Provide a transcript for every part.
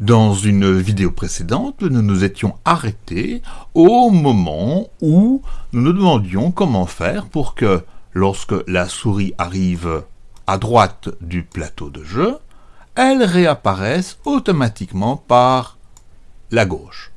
Dans une vidéo précédente, nous nous étions arrêtés au moment où nous nous demandions comment faire pour que, lorsque la souris arrive à droite du plateau de jeu, elle réapparaisse automatiquement par la gauche.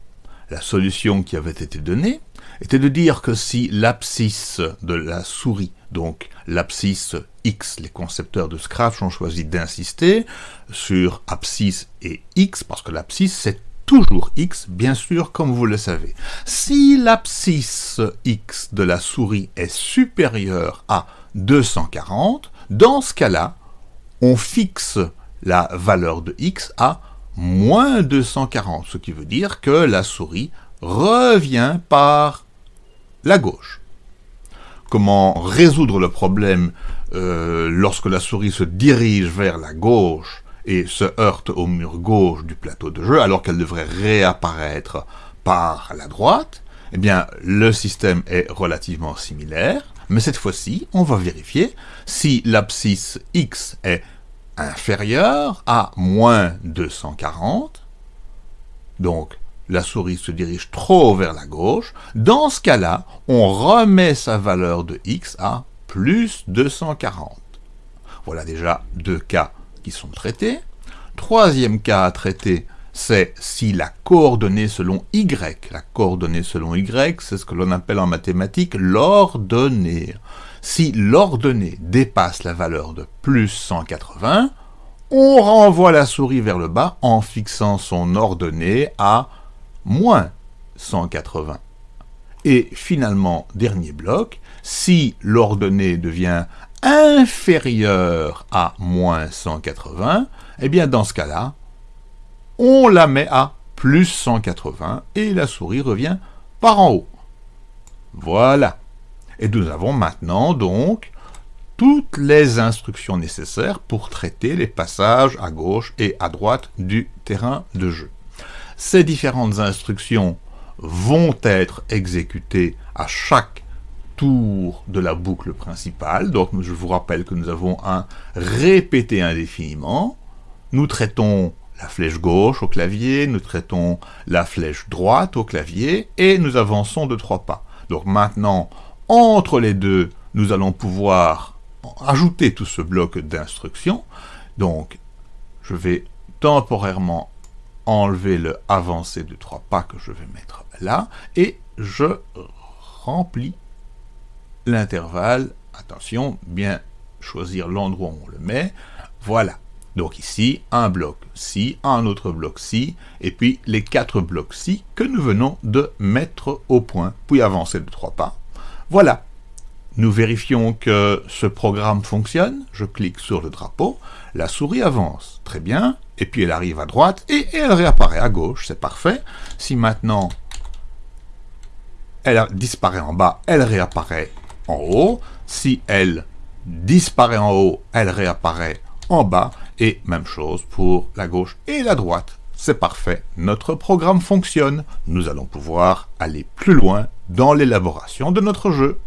La solution qui avait été donnée était de dire que si l'abscisse de la souris, donc l'abscisse X, les concepteurs de Scratch ont choisi d'insister sur abscisse et X, parce que l'abscisse c'est toujours X, bien sûr, comme vous le savez. Si l'abscisse X de la souris est supérieure à 240, dans ce cas-là, on fixe la valeur de X à moins 240, ce qui veut dire que la souris revient par la gauche. Comment résoudre le problème euh, lorsque la souris se dirige vers la gauche et se heurte au mur gauche du plateau de jeu, alors qu'elle devrait réapparaître par la droite Eh bien, le système est relativement similaire, mais cette fois-ci, on va vérifier si l'abscisse x est inférieur à moins 240, donc la souris se dirige trop vers la gauche, dans ce cas-là, on remet sa valeur de x à plus 240. Voilà déjà deux cas qui sont traités. Troisième cas à traiter, c'est si la coordonnée selon y, la coordonnée selon y, c'est ce que l'on appelle en mathématiques l'ordonnée. Si l'ordonnée dépasse la valeur de plus 180, on renvoie la souris vers le bas en fixant son ordonnée à moins 180. Et finalement, dernier bloc, si l'ordonnée devient inférieure à moins 180, eh bien dans ce cas-là, on la met à plus 180 et la souris revient par en haut. Voilà. Et nous avons maintenant donc toutes les instructions nécessaires pour traiter les passages à gauche et à droite du terrain de jeu. Ces différentes instructions vont être exécutées à chaque tour de la boucle principale. Donc je vous rappelle que nous avons un répété indéfiniment. Nous traitons la flèche gauche au clavier, nous traitons la flèche droite au clavier, et nous avançons de trois pas. Donc maintenant, entre les deux, nous allons pouvoir ajouter tout ce bloc d'instructions. Donc, je vais temporairement enlever le avancé de trois pas que je vais mettre là, et je remplis l'intervalle. Attention, bien choisir l'endroit où on le met. Voilà. Donc ici, un bloc ci, un autre bloc ci, et puis les quatre blocs ci que nous venons de mettre au point, puis avancer de trois pas. Voilà. Nous vérifions que ce programme fonctionne. Je clique sur le drapeau. La souris avance. Très bien. Et puis elle arrive à droite et elle réapparaît à gauche. C'est parfait. Si maintenant elle disparaît en bas, elle réapparaît en haut. Si elle disparaît en haut, elle réapparaît en bas. Et même chose pour la gauche et la droite. C'est parfait, notre programme fonctionne. Nous allons pouvoir aller plus loin dans l'élaboration de notre jeu.